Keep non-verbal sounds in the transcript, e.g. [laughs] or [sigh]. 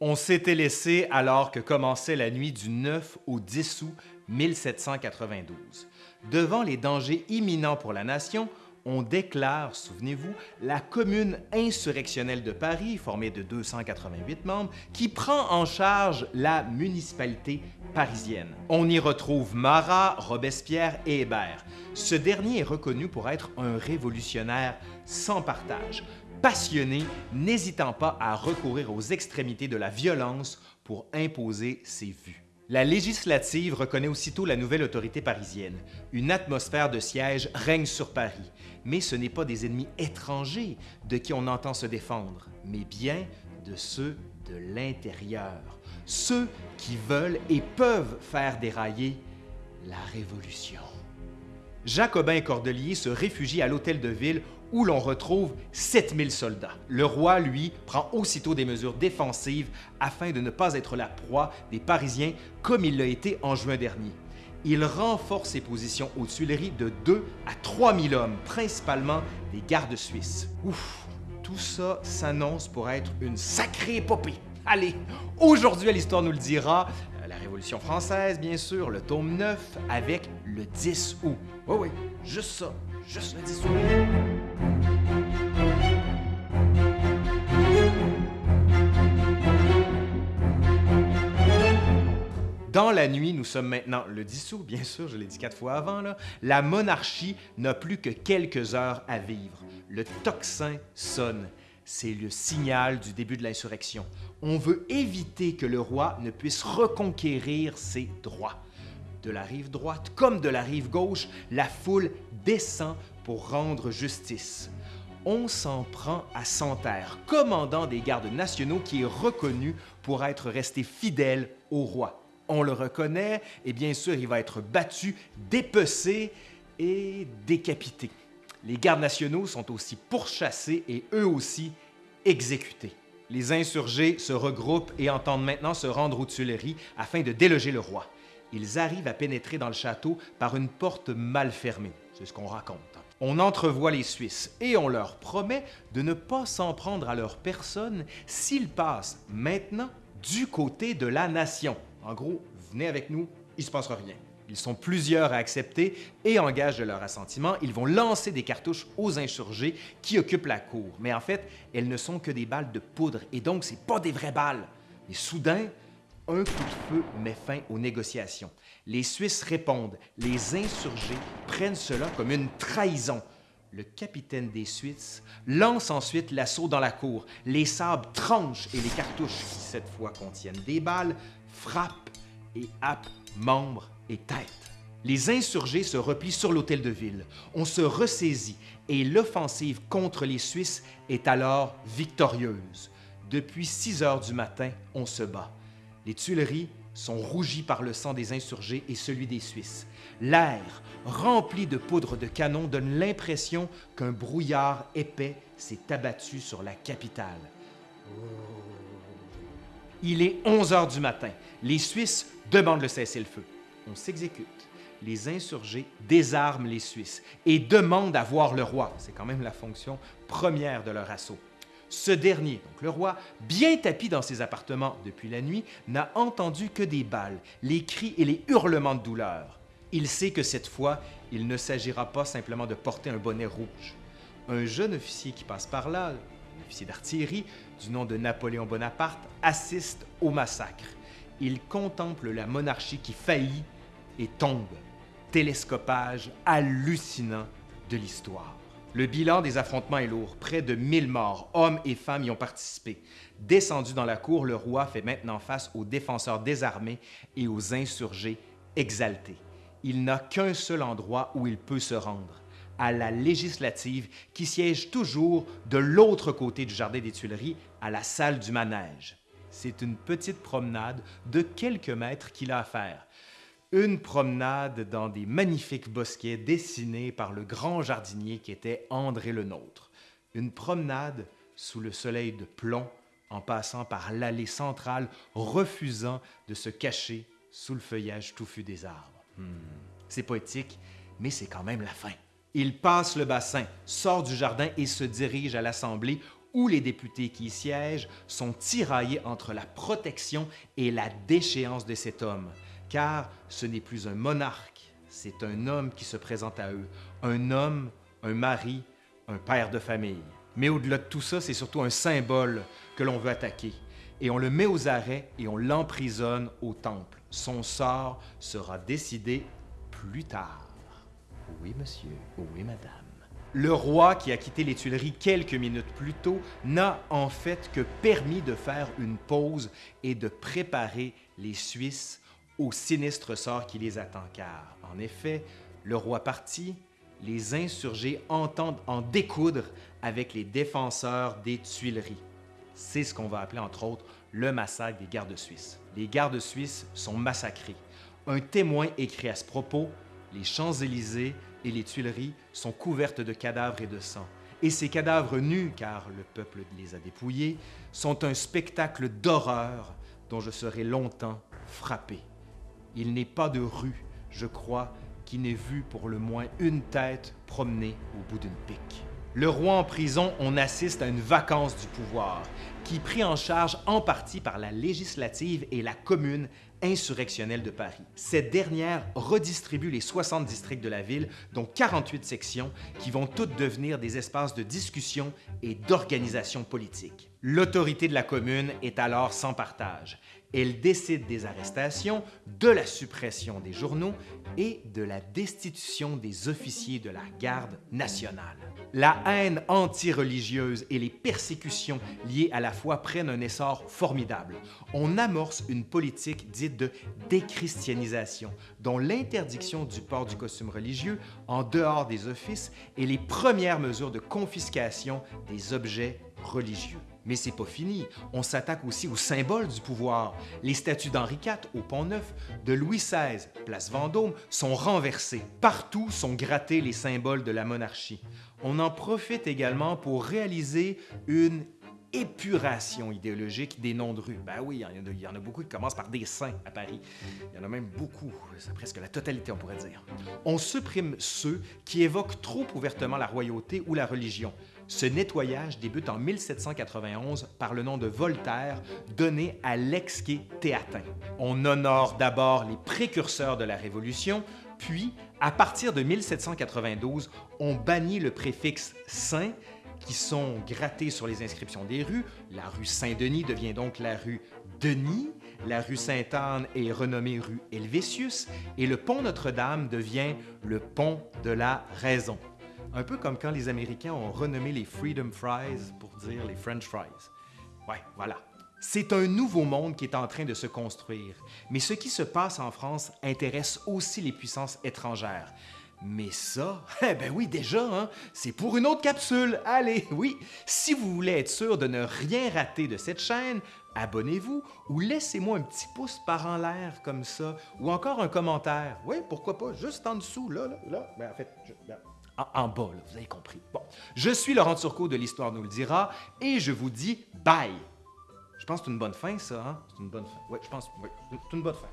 On s'était laissé alors que commençait la nuit du 9 au 10 août 1792. Devant les dangers imminents pour la nation, on déclare, souvenez-vous, la commune insurrectionnelle de Paris, formée de 288 membres, qui prend en charge la municipalité parisienne. On y retrouve Marat, Robespierre et Hébert. Ce dernier est reconnu pour être un révolutionnaire sans partage, passionné, n'hésitant pas à recourir aux extrémités de la violence pour imposer ses vues. La législative reconnaît aussitôt la nouvelle autorité parisienne. Une atmosphère de siège règne sur Paris, mais ce n'est pas des ennemis étrangers de qui on entend se défendre, mais bien de ceux de l'intérieur, ceux qui veulent et peuvent faire dérailler la Révolution. Jacobin Cordelier se réfugie à l'hôtel de ville où l'on retrouve 7000 soldats. Le roi, lui, prend aussitôt des mesures défensives afin de ne pas être la proie des Parisiens comme il l'a été en juin dernier. Il renforce ses positions aux Tuileries de 2 à 3000 hommes, principalement des gardes suisses. Ouf, tout ça s'annonce pour être une sacrée épopée. Allez, aujourd'hui à l'Histoire nous le dira, euh, la Révolution française, bien sûr, le tome 9, avec le 10 août. Oui, oui, juste ça, juste le 10 août. Dans la nuit, nous sommes maintenant le 10 août, bien sûr, je l'ai dit quatre fois avant, la monarchie n'a plus que quelques heures à vivre. Le tocsin sonne. C'est le signal du début de l'insurrection. On veut éviter que le roi ne puisse reconquérir ses droits. De la rive droite comme de la rive gauche, la foule descend pour rendre justice. On s'en prend à Santerre, commandant des gardes nationaux qui est reconnu pour être resté fidèle au roi. On le reconnaît et bien sûr, il va être battu, dépecé et décapité. Les gardes nationaux sont aussi pourchassés et eux aussi exécutés. Les insurgés se regroupent et entendent maintenant se rendre aux Tuileries afin de déloger le roi. Ils arrivent à pénétrer dans le château par une porte mal fermée. C'est ce qu'on raconte. On entrevoit les Suisses et on leur promet de ne pas s'en prendre à leur personne s'ils passent maintenant du côté de la nation. En gros, venez avec nous, il ne se passera rien. Ils sont plusieurs à accepter et en gage de leur assentiment, ils vont lancer des cartouches aux insurgés qui occupent la cour. Mais en fait, elles ne sont que des balles de poudre et donc c'est pas des vraies balles. Et soudain, un coup de feu met fin aux négociations. Les Suisses répondent. Les insurgés prennent cela comme une trahison. Le capitaine des Suisses lance ensuite l'assaut dans la cour. Les sabres tranchent et les cartouches, qui cette fois contiennent des balles, frappent et happent membres et têtes. Les insurgés se replient sur l'hôtel de ville. On se ressaisit et l'offensive contre les Suisses est alors victorieuse. Depuis 6 heures du matin, on se bat. Les Tuileries sont rougies par le sang des insurgés et celui des Suisses. L'air, rempli de poudre de canon, donne l'impression qu'un brouillard épais s'est abattu sur la capitale. Il est 11 heures du matin. Les Suisses demandent le cessez-le-feu. On s'exécute. Les insurgés désarment les Suisses et demandent à voir le roi. C'est quand même la fonction première de leur assaut. Ce dernier, donc le roi, bien tapi dans ses appartements depuis la nuit, n'a entendu que des balles, les cris et les hurlements de douleur. Il sait que cette fois, il ne s'agira pas simplement de porter un bonnet rouge. Un jeune officier qui passe par là, officier d'artillerie du nom de Napoléon Bonaparte, assiste au massacre. Il contemple la monarchie qui faillit et tombe. Télescopage hallucinant de l'histoire. Le bilan des affrontements est lourd. Près de 1000 morts, hommes et femmes y ont participé. Descendu dans la cour, le roi fait maintenant face aux défenseurs désarmés et aux insurgés exaltés. Il n'a qu'un seul endroit où il peut se rendre, à la législative qui siège toujours de l'autre côté du jardin des Tuileries, à la salle du manège. C'est une petite promenade de quelques mètres qu'il a à faire. Une promenade dans des magnifiques bosquets dessinés par le grand jardinier qui était André le Nôtre. Une promenade sous le soleil de plomb en passant par l'allée centrale, refusant de se cacher sous le feuillage touffu des arbres. Hmm. C'est poétique, mais c'est quand même la fin. Il passe le bassin, sort du jardin et se dirige à l'Assemblée où les députés qui y siègent sont tiraillés entre la protection et la déchéance de cet homme, car ce n'est plus un monarque, c'est un homme qui se présente à eux, un homme, un mari, un père de famille. Mais au-delà de tout ça, c'est surtout un symbole que l'on veut attaquer. Et on le met aux arrêts et on l'emprisonne au temple. Son sort sera décidé plus tard. Oui, monsieur. Oui, madame. Le roi qui a quitté les Tuileries quelques minutes plus tôt n'a en fait que permis de faire une pause et de préparer les Suisses au sinistre sort qui les attend, car, en effet, le roi parti, les insurgés entendent en découdre avec les défenseurs des Tuileries. C'est ce qu'on va appeler, entre autres, le massacre des gardes suisses. Les gardes suisses sont massacrés. Un témoin écrit à ce propos Les Champs-Élysées et les Tuileries sont couvertes de cadavres et de sang. Et ces cadavres nus, car le peuple les a dépouillés, sont un spectacle d'horreur dont je serai longtemps frappé. Il n'est pas de rue, je crois, qui n'ait vu pour le moins une tête promener au bout d'une pique. Le roi en prison, on assiste à une vacance du pouvoir, qui est pris en charge en partie par la législative et la commune insurrectionnelle de Paris. Cette dernière redistribue les 60 districts de la ville, dont 48 sections, qui vont toutes devenir des espaces de discussion et d'organisation politique. L'autorité de la commune est alors sans partage. Elle décide des arrestations, de la suppression des journaux et de la destitution des officiers de la garde nationale. La haine anti-religieuse et les persécutions liées à la foi prennent un essor formidable. On amorce une politique dite de déchristianisation, dont l'interdiction du port du costume religieux en dehors des offices et les premières mesures de confiscation des objets religieux. Mais c'est pas fini. On s'attaque aussi aux symboles du pouvoir. Les statues d'Henri IV au Pont-Neuf, de Louis XVI, place Vendôme, sont renversées. Partout sont grattés les symboles de la monarchie. On en profite également pour réaliser une épuration idéologique des noms de rues. Ben oui, il y, en a, beaucoup qui commencent par des saints à Paris. Il y en a même beaucoup, presque la totalité, on pourrait dire. On supprime ceux qui évoquent trop ouvertement la royauté ou la religion. Ce nettoyage débute en 1791 par le nom de Voltaire donné à l'ex-quai Théatin. On honore d'abord les précurseurs de la Révolution, puis, à partir de 1792, on bannit le préfixe « Saint » qui sont grattés sur les inscriptions des rues. La rue Saint-Denis devient donc la rue Denis, la rue Sainte-Anne est renommée rue Helvétius et le pont Notre-Dame devient le pont de la raison. Un peu comme quand les Américains ont renommé les Freedom Fries pour dire les French Fries. Ouais, voilà. C'est un nouveau monde qui est en train de se construire. Mais ce qui se passe en France intéresse aussi les puissances étrangères. Mais ça, [laughs] eh ben oui, déjà, hein, c'est pour une autre capsule. Allez, oui, si vous voulez être sûr de ne rien rater de cette chaîne, abonnez-vous ou laissez-moi un petit pouce par en l'air comme ça, ou encore un commentaire. Oui, pourquoi pas, juste en dessous, là, là, là. Ben, en fait, ben, en, bas, là, vous avez compris. Bon, je suis Laurent Turcot de l'Histoire nous le dira, et je vous dis bye. Je pense que c'est une bonne fin, ça, hein? C'est une bonne fin. Oui, je pense, oui, c'est une bonne fin.